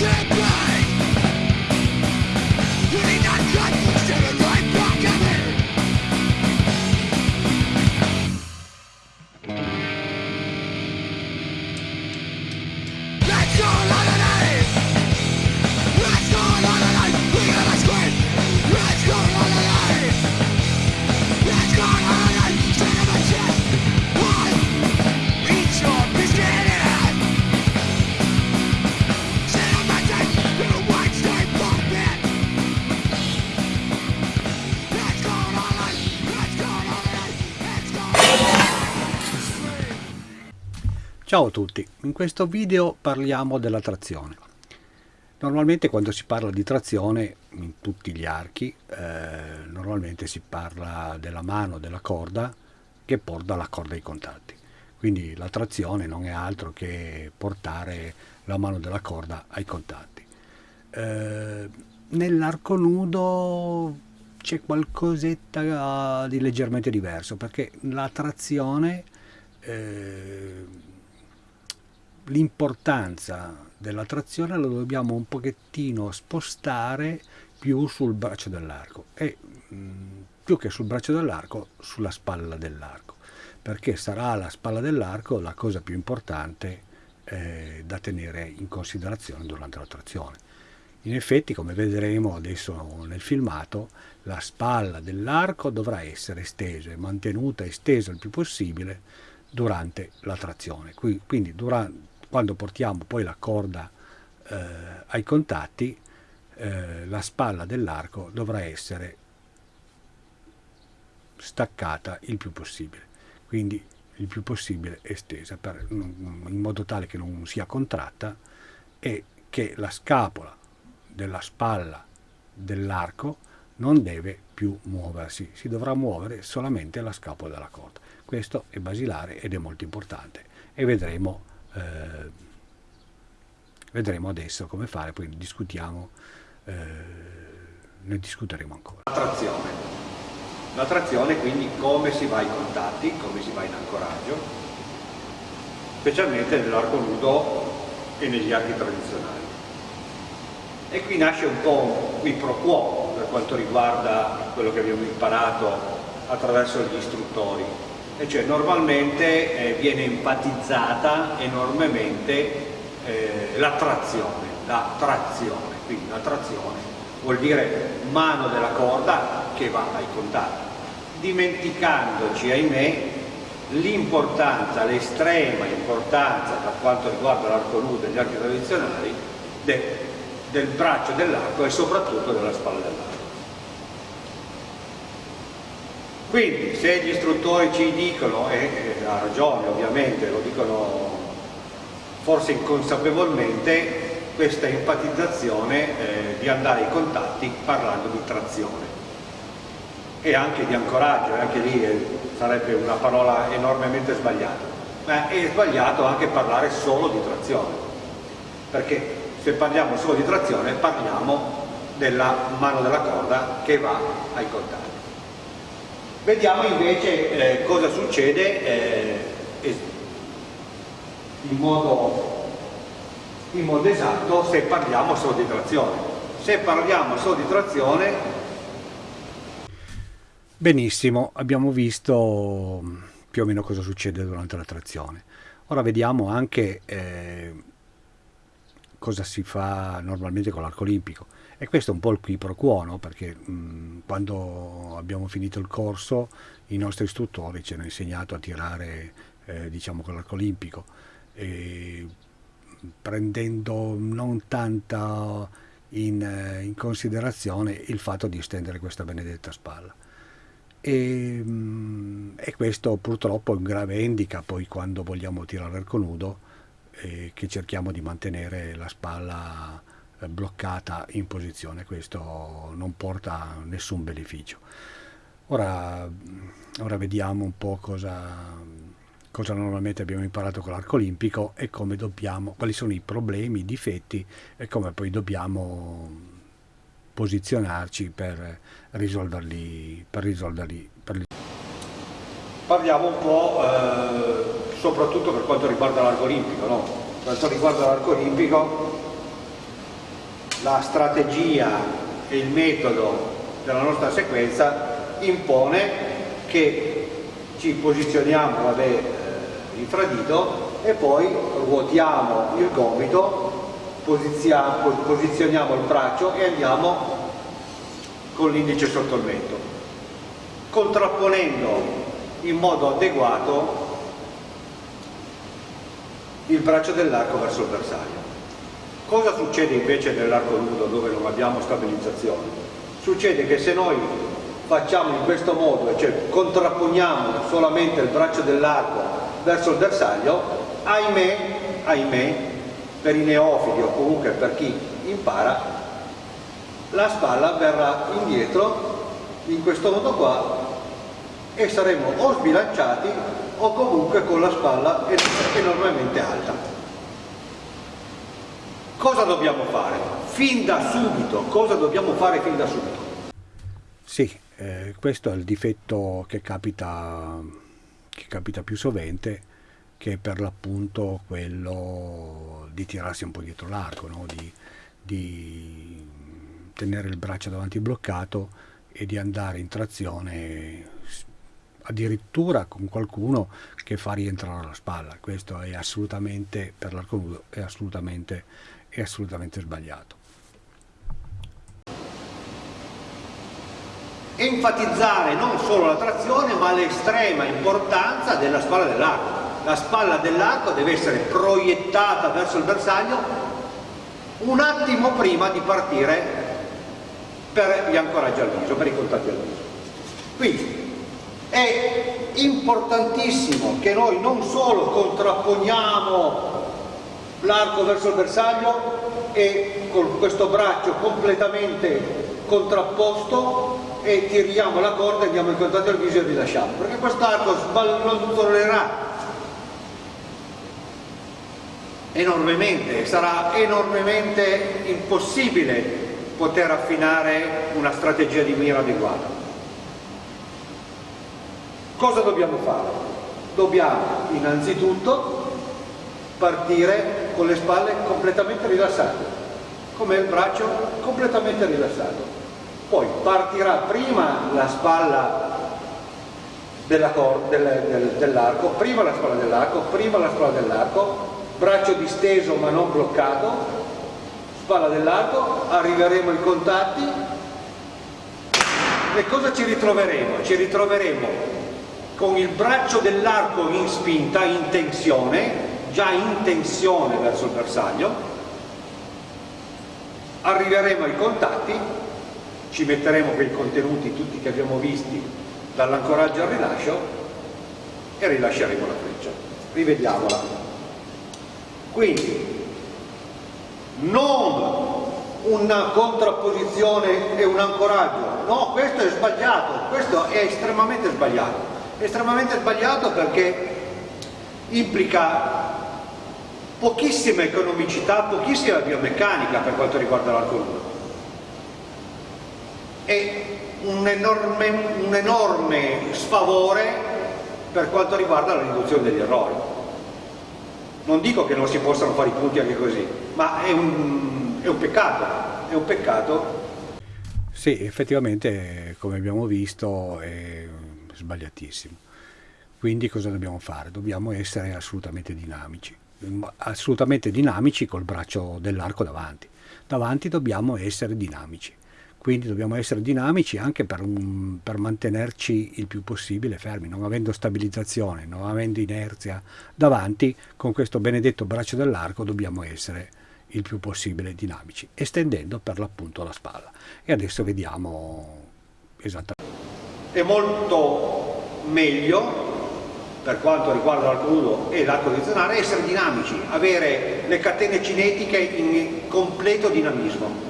Magic! Ciao a tutti, in questo video parliamo della trazione. Normalmente quando si parla di trazione in tutti gli archi, eh, normalmente si parla della mano della corda che porta la corda ai contatti. Quindi la trazione non è altro che portare la mano della corda ai contatti. Eh, nell'arco nudo c'è qualcosetta di leggermente diverso perché la trazione eh, l'importanza della trazione la dobbiamo un pochettino spostare più sul braccio dell'arco e mm, più che sul braccio dell'arco sulla spalla dell'arco perché sarà la spalla dell'arco la cosa più importante eh, da tenere in considerazione durante la trazione in effetti come vedremo adesso nel filmato la spalla dell'arco dovrà essere estesa e mantenuta estesa il più possibile durante la trazione quindi durante quando portiamo poi la corda eh, ai contatti eh, la spalla dell'arco dovrà essere staccata il più possibile quindi il più possibile estesa per, in modo tale che non sia contratta e che la scapola della spalla dell'arco non deve più muoversi, si dovrà muovere solamente la scapola della corda. Questo è basilare ed è molto importante e vedremo eh, vedremo adesso come fare, poi discutiamo, eh, ne discuteremo ancora. La trazione. La trazione quindi come si va ai contatti, come si va in ancoraggio, specialmente nell'arco nudo e negli archi tradizionali. E qui nasce un po' un qui pro quo per quanto riguarda quello che abbiamo imparato attraverso gli istruttori e cioè normalmente eh, viene enfatizzata enormemente eh, la trazione, la trazione, quindi la trazione vuol dire mano della corda che va ai contatti, dimenticandoci ahimè l'importanza, l'estrema importanza per quanto riguarda l'arco nudo e gli archi tradizionali de, del braccio dell'arco e soprattutto della spalla dell'arco. Quindi se gli istruttori ci dicono, e ha ragione ovviamente, lo dicono forse inconsapevolmente, questa enfatizzazione eh, di andare ai contatti parlando di trazione. E anche di ancoraggio, anche lì eh, sarebbe una parola enormemente sbagliata, ma è sbagliato anche parlare solo di trazione, perché se parliamo solo di trazione parliamo della mano della corda che va ai contatti. Vediamo invece eh, cosa succede eh, in, modo, in modo esatto se parliamo solo di trazione. Se parliamo solo di trazione... Benissimo, abbiamo visto più o meno cosa succede durante la trazione. Ora vediamo anche eh, cosa si fa normalmente con l'arco olimpico. E questo è un po' il qui pro quo, no? perché mh, quando abbiamo finito il corso i nostri istruttori ci hanno insegnato a tirare eh, diciamo con l'arco olimpico, e, prendendo non tanta in, eh, in, considerazione il fatto di estendere questa benedetta spalla. E, e questo purtroppo è un grave handicap poi quando vogliamo tirare l'arco nudo, eh, che cerchiamo di mantenere la spalla bloccata in posizione, questo non porta nessun beneficio. Ora, ora vediamo un po' cosa, cosa normalmente abbiamo imparato con l'arco olimpico e dobbiamo, quali sono i problemi, i difetti e come poi dobbiamo posizionarci per risolverli. Per risolverli, per... Parliamo un po' eh, soprattutto per quanto riguarda l'arco olimpico. No? Per quanto riguarda l'arco olimpico la strategia e il metodo della nostra sequenza impone che ci posizioniamo vabbè, eh, infradito e poi ruotiamo il gomito, posizioniamo il braccio e andiamo con l'indice sotto il mento, contrapponendo in modo adeguato il braccio dell'arco verso il bersaglio. Cosa succede invece nell'arco nudo dove non abbiamo stabilizzazione? Succede che se noi facciamo in questo modo, cioè contrapponiamo solamente il braccio dell'arco verso il bersaglio, ahimè, ahimè, per i neofiti o comunque per chi impara, la spalla verrà indietro in questo modo qua e saremo o sbilanciati o comunque con la spalla enormemente alta. Cosa dobbiamo fare? Fin da subito, cosa dobbiamo fare fin da subito? Sì, eh, questo è il difetto che capita, che capita più sovente, che è per l'appunto quello di tirarsi un po' dietro l'arco, no? di, di tenere il braccio davanti bloccato e di andare in trazione addirittura con qualcuno che fa rientrare la spalla. Questo è assolutamente, per l'arco nudo, è assolutamente, è assolutamente sbagliato. Enfatizzare non solo la trazione ma l'estrema importanza della spalla dell'arco. La spalla dell'arco deve essere proiettata verso il bersaglio un attimo prima di partire per gli ancoraggi al viso, per i contatti al viso. Quindi è importantissimo che noi non solo contrapponiamo l'arco verso il bersaglio e con questo braccio completamente contrapposto e tiriamo la corda, andiamo in contatto al viso e rilasciamo, perché quest'arco sballonzolerà enormemente, sarà enormemente impossibile poter affinare una strategia di mira adeguata. Cosa dobbiamo fare? Dobbiamo innanzitutto partire con le spalle completamente rilassate, come il braccio completamente rilassato. Poi partirà prima la spalla dell'arco, del, dell prima la spalla dell'arco, prima la spalla dell'arco, braccio disteso ma non bloccato, spalla dell'arco, arriveremo ai contatti e cosa ci ritroveremo? Ci ritroveremo con il braccio dell'arco in spinta, in tensione, già in tensione verso il bersaglio, arriveremo ai contatti, ci metteremo quei contenuti tutti che abbiamo visti dall'ancoraggio al rilascio e rilasceremo la freccia. Rivediamola. Quindi non una contrapposizione e un ancoraggio, no, questo è sbagliato, questo è estremamente sbagliato estremamente sbagliato perché implica pochissima economicità, pochissima biomeccanica per quanto riguarda l'arco e un enorme, un enorme sfavore per quanto riguarda la riduzione degli errori. Non dico che non si possano fare i punti anche così, ma è un, è un peccato, è un peccato. Sì, effettivamente, come abbiamo visto, è sbagliatissimo. Quindi cosa dobbiamo fare? Dobbiamo essere assolutamente dinamici, assolutamente dinamici col braccio dell'arco davanti. Davanti dobbiamo essere dinamici, quindi dobbiamo essere dinamici anche per, un, per, mantenerci il più possibile fermi, non avendo stabilizzazione, non avendo inerzia davanti, con questo benedetto braccio dell'arco dobbiamo essere il più possibile dinamici, estendendo per l'appunto la spalla. E adesso vediamo esattamente è molto meglio per quanto riguarda l'arco nudo e l'arco direzionale essere dinamici, avere le catene cinetiche in completo dinamismo.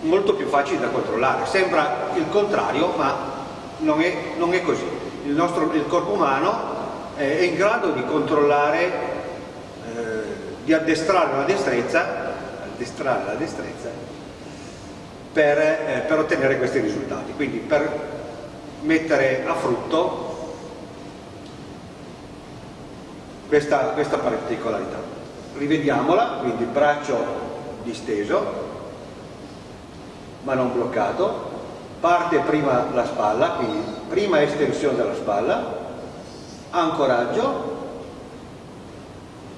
Molto più facili da controllare. Sembra il contrario ma non è, non è così. Il, nostro, il corpo umano è in grado di controllare eh, di addestrare la destrezza addestrare la destrezza per, eh, per ottenere questi risultati. Quindi per mettere a frutto questa, questa particolarità. Rivediamola, quindi braccio disteso ma non bloccato, parte prima la spalla, quindi prima estensione della spalla, ancoraggio,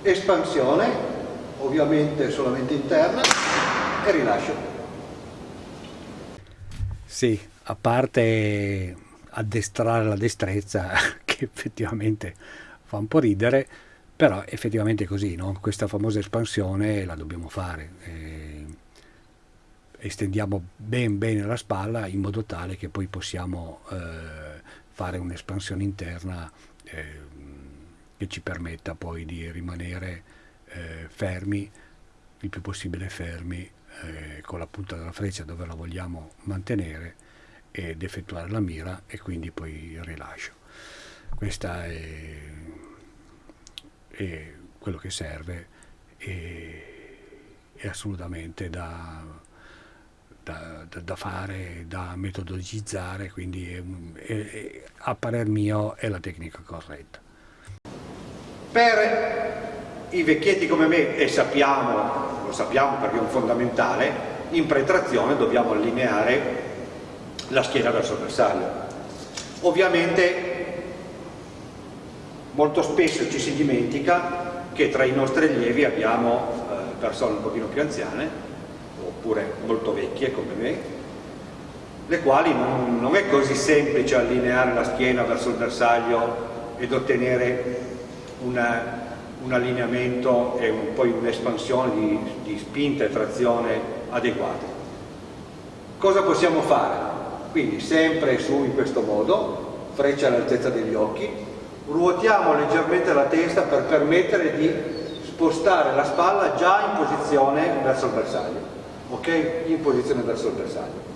espansione, ovviamente solamente interna, e rilascio. Sì, a parte addestrare la destrezza, che effettivamente fa un po' ridere, però effettivamente è così, no? questa famosa espansione la dobbiamo fare. Eh, estendiamo ben bene la spalla in modo tale che poi possiamo eh, fare un'espansione interna eh, che ci permetta poi di rimanere eh, fermi, il più possibile fermi, eh, con la punta della freccia dove la vogliamo mantenere ed effettuare la mira e quindi poi il rilascio. Questa è, è quello che serve e è assolutamente da, da, da, da, fare, da metodologizzare, quindi è, è, a parer mio è la tecnica corretta. Per i vecchietti come me, e sappiamo, lo sappiamo perché è un fondamentale, in pretrazione dobbiamo allineare la schiena verso il bersaglio. Ovviamente molto spesso ci si dimentica che tra i nostri allievi abbiamo eh, persone un pochino più anziane oppure molto vecchie come me le quali non, non è così semplice allineare la schiena verso il bersaglio ed ottenere una, un allineamento e un, poi un'espansione di, di spinta e trazione adeguate. Cosa possiamo fare? Quindi sempre su in questo modo, freccia all'altezza degli occhi, ruotiamo leggermente la testa per permettere di spostare la spalla già in posizione verso il bersaglio, ok? In posizione verso il bersaglio.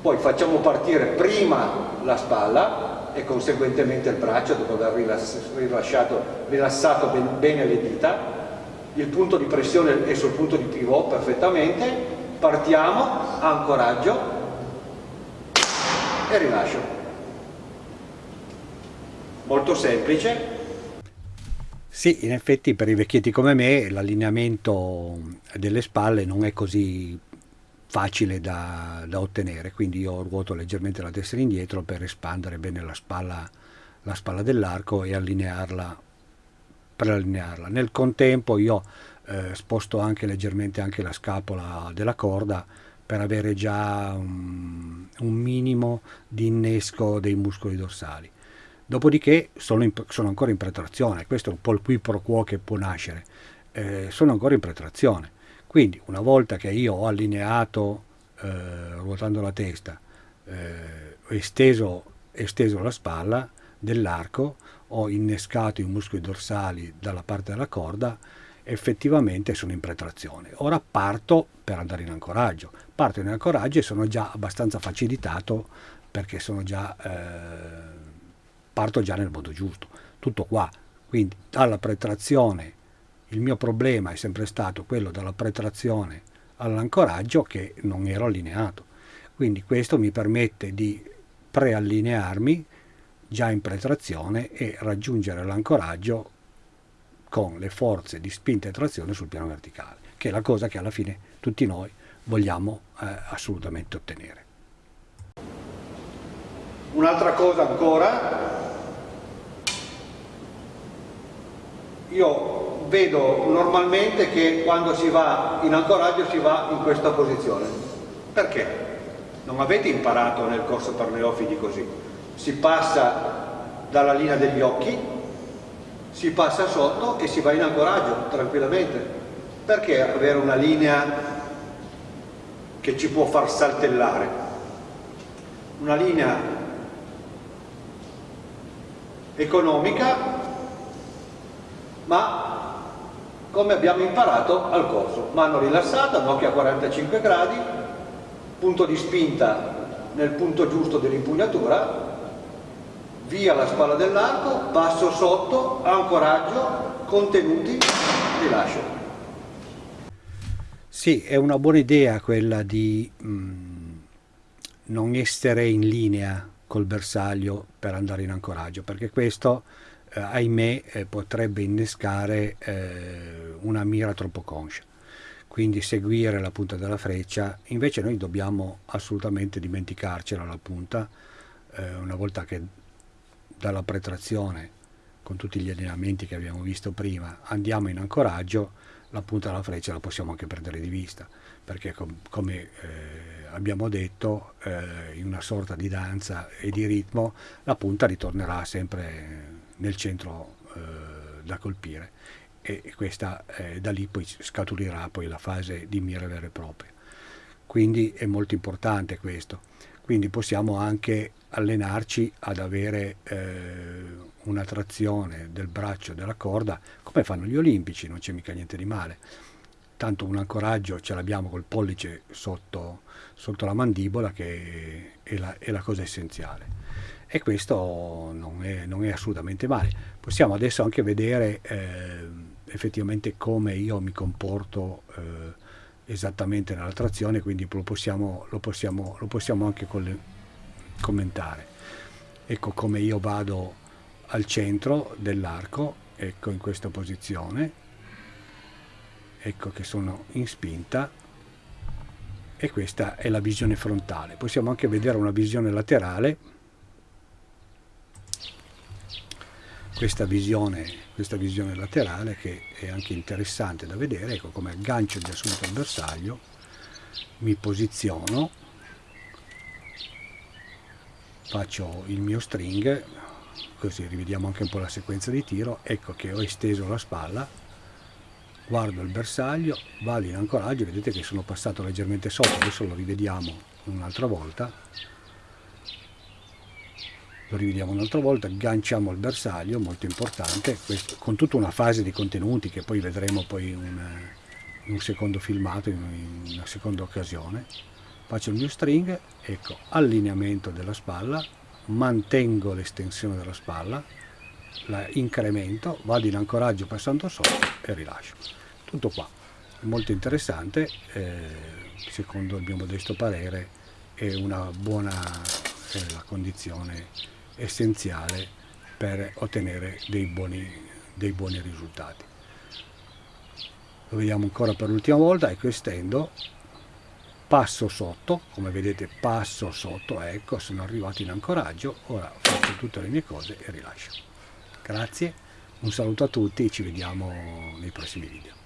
Poi facciamo partire prima la spalla e conseguentemente il braccio dopo aver rilassato bene le dita, il punto di pressione è sul punto di pivot perfettamente, partiamo, ancoraggio e rilascio. Molto semplice, sì, in effetti per i vecchietti come me l'allineamento delle spalle non è così facile da, da, ottenere, quindi io ruoto leggermente la testa indietro per espandere bene la spalla, la spalla dell'arco e allinearla per allinearla. Nel contempo io eh, sposto anche leggermente anche la scapola della corda per avere già un, un minimo di innesco dei muscoli dorsali. Dopodiché sono, in, sono, ancora in pretrazione, questo è un po' il qui pro quo che può nascere, eh, sono ancora in pretrazione. Quindi una volta che io ho allineato, eh, ruotando la testa, eh, esteso, esteso la spalla dell'arco, ho innescato i muscoli dorsali dalla parte della corda, effettivamente sono in pretrazione. Ora parto per andare in ancoraggio. Parto in ancoraggio e sono già abbastanza facilitato perché sono già... Eh, parto già nel modo giusto. Tutto qua. Quindi dalla pretrazione, il mio problema è sempre stato quello dalla pretrazione all'ancoraggio che non ero allineato. Quindi questo mi permette di preallinearmi già in pretrazione e raggiungere l'ancoraggio con le forze di spinta e trazione sul piano verticale, che è la cosa che alla fine tutti noi vogliamo eh, assolutamente ottenere. Un'altra cosa ancora io vedo normalmente che quando si va in ancoraggio si va in questa posizione. Perché? Non avete imparato nel corso per neofiti così. Si passa dalla linea degli occhi, si passa sotto e si va in ancoraggio tranquillamente. Perché avere una linea che ci può far saltellare? Una linea economica ma come abbiamo imparato al corso. Mano rilassata, nocchia a 45 gradi, punto di spinta nel punto giusto dell'impugnatura, via la spalla dell'arco, passo sotto, ancoraggio, contenuti, rilascio. Sì, è una buona idea quella di mh, mm, non essere in linea col bersaglio per andare in ancoraggio, perché questo eh, ahimè eh, potrebbe innescare eh, una mira troppo conscia. quindi seguire la punta della freccia, invece noi dobbiamo assolutamente dimenticarcela la punta, eh, una volta che dalla pretrazione con tutti gli allenamenti che abbiamo visto prima andiamo in ancoraggio, la punta della freccia la possiamo anche perdere di vista, perché com come eh, abbiamo detto eh, in una sorta di danza e di ritmo la punta ritornerà sempre nel centro eh, da colpire e questa eh, da lì poi scaturirà poi la fase di mira vera e propria. Quindi è molto importante questo. Quindi possiamo anche allenarci ad avere eh, una trazione del braccio della corda come fanno gli olimpici, non c'è mica niente di male. Tanto un ancoraggio ce l'abbiamo col pollice sotto, sotto la mandibola che è la, è la cosa essenziale e questo non è, non è, assolutamente male. Possiamo adesso anche vedere eh, effettivamente come io mi comporto eh, esattamente nella trazione, quindi lo possiamo, lo possiamo, lo possiamo anche commentare. Ecco come io vado al centro dell'arco, ecco in questa posizione, ecco che sono in spinta e questa è la visione frontale. Possiamo anche vedere una visione laterale questa visione, questa visione laterale che è anche interessante da vedere, ecco come aggancio di assunto al bersaglio, mi posiziono, faccio il mio string, così rivediamo anche un po' la sequenza di tiro, ecco che ho esteso la spalla, guardo il bersaglio, vado in ancoraggio, vedete che sono passato leggermente sotto, adesso lo rivediamo un'altra volta, lo rivediamo un'altra volta, agganciamo il bersaglio, molto importante, questo, con tutta una fase di contenuti che poi vedremo poi in, in un secondo filmato, in, in una seconda occasione. Faccio il mio string, ecco, allineamento della spalla, mantengo l'estensione della spalla, la incremento, vado in ancoraggio passando sotto e rilascio. Tutto qua, molto interessante, eh, secondo il mio modesto parere è una buona eh, condizione essenziale per ottenere dei buoni, dei buoni risultati. Lo vediamo ancora per l'ultima volta, ecco estendo, passo sotto, come vedete passo sotto, ecco sono arrivato in ancoraggio, ora faccio tutte le mie cose e rilascio. Grazie, un saluto a tutti ci vediamo nei prossimi video.